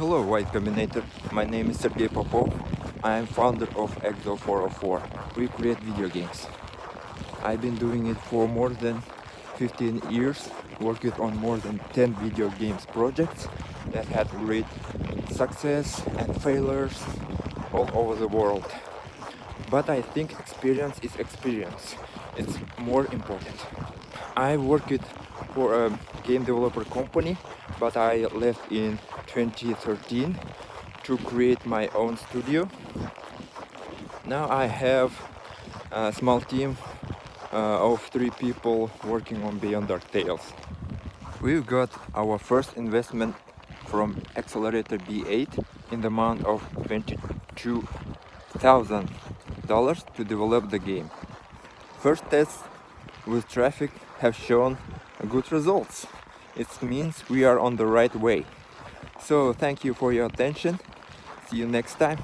Hello Y Combinator, my name is Sergey Popov. I am founder of Exo404. We create video games. I've been doing it for more than 15 years, working on more than 10 video games projects that had great success and failures all over the world. But I think experience is experience. It's more important. I worked for a game developer company, but I left in 2013 to create my own studio. Now I have a small team uh, of three people working on Beyond Dark Tales. We've got our first investment from Accelerator B8 in the amount of $22,000 to develop the game. First tests with traffic have shown good results. It means we are on the right way. So thank you for your attention. See you next time.